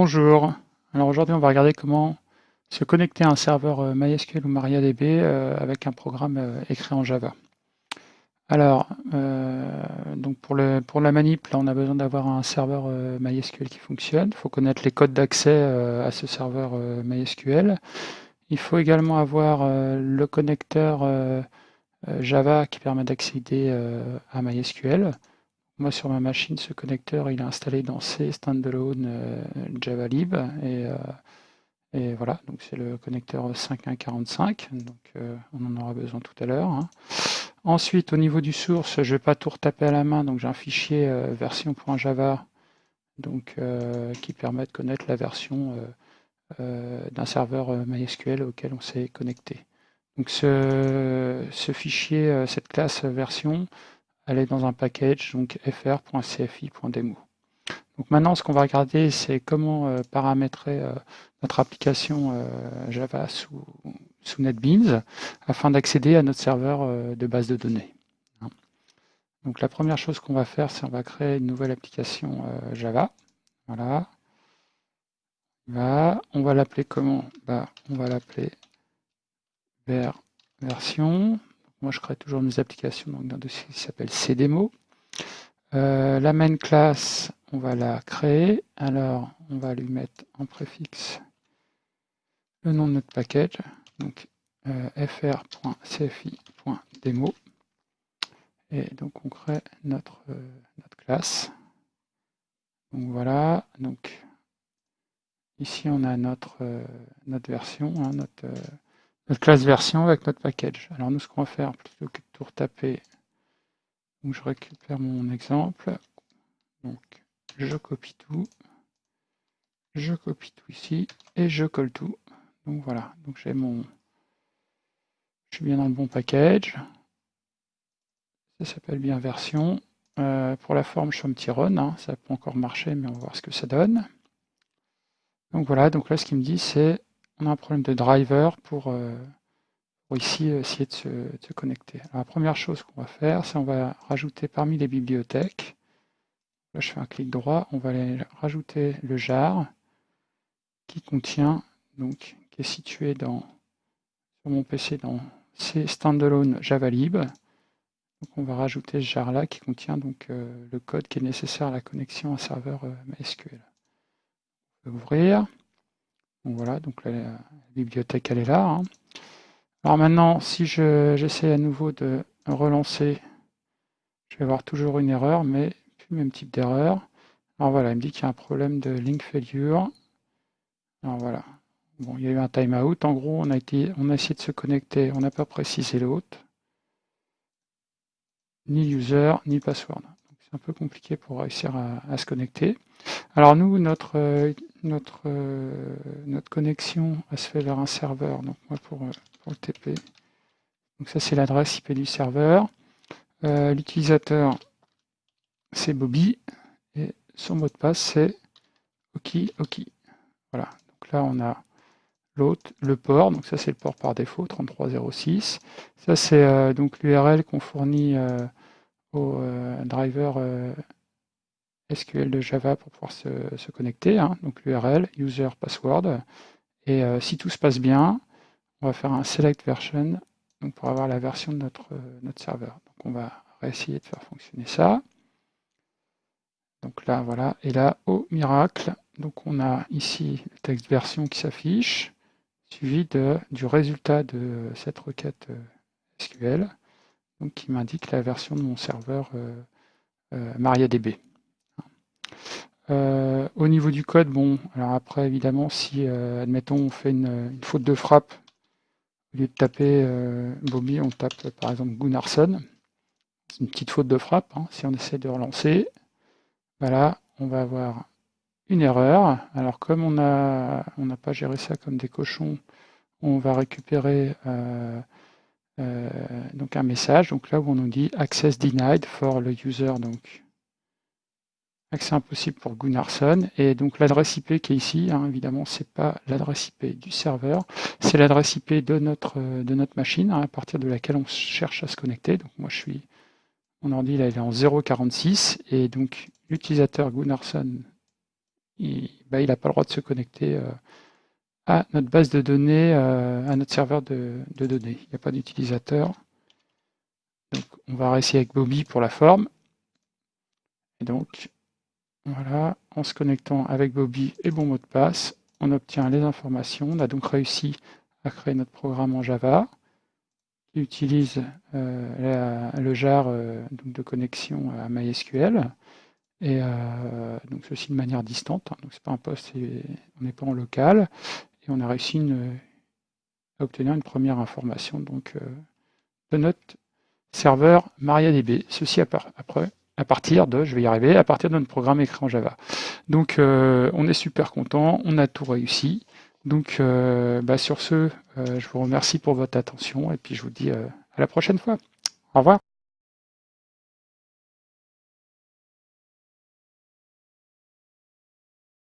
Bonjour, alors aujourd'hui on va regarder comment se connecter à un serveur euh, MySQL ou MariaDB euh, avec un programme euh, écrit en Java. Alors, donc pour, la manip, on a besoin d'avoir un serveur MySQL qui fonctionne. Il faut connaître les codes d'accès à ce serveur MySQL. Il faut également avoir le connecteur Java qui permet d'accéder à MySQL. Moi, sur ma machine, ce connecteur, il est installé dans C standalone euh, JavaLib. Et, euh, voilà, donc c'est le connecteur 5145. Donc euh, on en aura besoin tout à l'heure. Hein. Ensuite, au niveau du source, je ne vais pas tout retaper à la main. Donc j'ai un fichier version.java donc, qui permet de connaître la version d'un serveur MySQL auquel on s'est connecté. Donc ce fichier, cette classe version, elle est dans un package, donc fr.cfi.demo. Donc maintenant, ce qu'on va regarder, c'est comment euh, paramétrer euh, notre application euh, Java sous, NetBeans afin d'accéder à notre serveur de base de données. Hein. Donc la première chose qu'on va faire, c'est on va créer une nouvelle application Java. Voilà. On va l'appeler comment? On va l'appeler version. Moi, je crée toujours mes applications dans un dossier qui s'appelle cdemo. Euh, la main class, on va la créer. Alors, on va lui mettre en préfixe le nom de notre package, donc euh, fr.cfi.demo. Et donc, on crée notre, euh, notre classe. Donc voilà, donc ici on a notre, notre version, hein, notre, notre classe version avec notre package. Alors nous, ce qu'on va faire, plutôt que de tout retaper, donc je récupère mon exemple. Donc je copie tout, je copie tout ici et je colle tout. Donc voilà, donc j'ai mon, je suis bien dans le bon package. Ça s'appelle bien version. Euh, pour la forme, je suis un petit run, hein. ça peut encore marcher, mais on va voir ce que ça donne. Donc voilà, donc là ce qu'il me dit c'est on a un problème de driver pour, euh, ici euh, essayer de se, connecter. la première chose qu'on va faire, c'est on va rajouter parmi les bibliothèques, là je fais un clic droit, on va aller rajouter le jar qui contient, donc qui est situé dans, sur mon PC dans C standalone javalib. Donc on va rajouter ce jar là qui contient donc euh, le code qui est nécessaire à la connexion à serveur MySQL. On va ouvrir. Donc voilà, donc la, bibliothèque elle est là. Hein. Alors maintenant, si j'essaie à nouveau de relancer, je vais avoir toujours une erreur, mais plus le même type d'erreur. Alors voilà, il me dit qu'il y a un problème de link failure. Alors voilà, bon, il y a eu un timeout. En gros, on a, on a essayé de se connecter, on n'a pas précisé l'autre. Ni user, ni password. C'est un peu compliqué pour réussir à se connecter. Alors nous, notre, euh, notre, euh, notre connexion se fait vers un serveur. Donc moi pour, euh, pour le TP. Donc ça c'est l'adresse IP du serveur. L'utilisateur c'est Bobby et son mot de passe c'est OK OK. Voilà. Donc là on a l'autre, le port. Donc ça c'est le port par défaut 3306. Ça c'est donc l'URL qu'on fournit au driver SQL de Java pour pouvoir se, connecter, hein. donc l'URL, user, password. Et euh, si tout se passe bien, on va faire un select version donc pour avoir la version de notre, euh, notre serveur. Donc on va réessayer de faire fonctionner ça. Donc là, voilà. Et là, au miracle, donc on a ici le texte version qui s'affiche, suivi de, du résultat de cette requête euh, SQL, donc qui m'indique la version de mon serveur MariaDB. Euh, au niveau du code, bon, alors après, évidemment, si, euh, admettons, on fait une, faute de frappe, au lieu de taper euh, Bobby, on tape par exemple Gunnarsson. C'est une petite faute de frappe. Hein. Si on essaie de relancer, voilà, on va avoir une erreur. Alors comme on n'a on pas géré ça comme des cochons, on va récupérer donc un message. Donc là où on nous dit access denied for le user donc accès impossible pour Gunnarsson. Et donc l'adresse IP qui est ici, hein, évidemment, c'est pas l'adresse IP du serveur, c'est l'adresse IP de notre, de notre machine, hein, à partir de laquelle on cherche à se connecter. Donc moi je suis, mon ordi là il est en 046, et donc l'utilisateur Gunnarsson il n'a bah, pas le droit de se connecter à notre base de données, à notre serveur de, données. Il n'y a pas d'utilisateur. Donc on va réessayer avec Bobby pour la forme. Et donc, voilà, en se connectant avec Bobby et bon mot de passe, on obtient les informations. On a donc réussi à créer notre programme en Java qui utilise euh, le jar euh, de connexion à MySQL. Et euh, donc ceci de manière distante, hein. donc c'est pas un poste, on n'est pas en local, et on a réussi à obtenir une première information donc de notre serveur MariaDB. Ceci à partir de, je vais y arriver, à partir de notre programme écrit en Java. Donc euh, on est super content, on a tout réussi. Donc euh, bah, sur ce, euh, je vous remercie pour votre attention et puis je vous dis à la prochaine fois. Au revoir.